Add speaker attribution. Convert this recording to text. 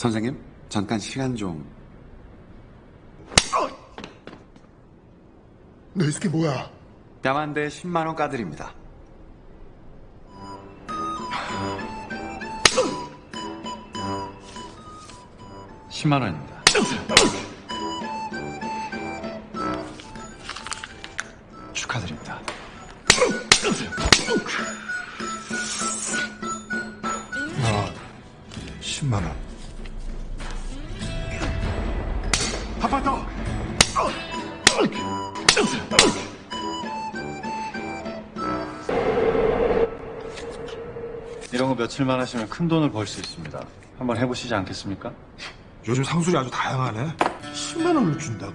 Speaker 1: 선생님, 잠깐 시간 좀.
Speaker 2: 너이 새끼 뭐야?
Speaker 1: 뺨한대 10만 원 까드립니다. 십만 원입니다. 축하드립니다.
Speaker 2: 아, 10만 원. 한판 더.
Speaker 3: 이런 거 며칠만 하시면 큰 돈을 벌 수 있습니다. 한번 해보시지 않겠습니까?
Speaker 2: 요즘 상술이 아주 다양하네. 10만 원을 준다고?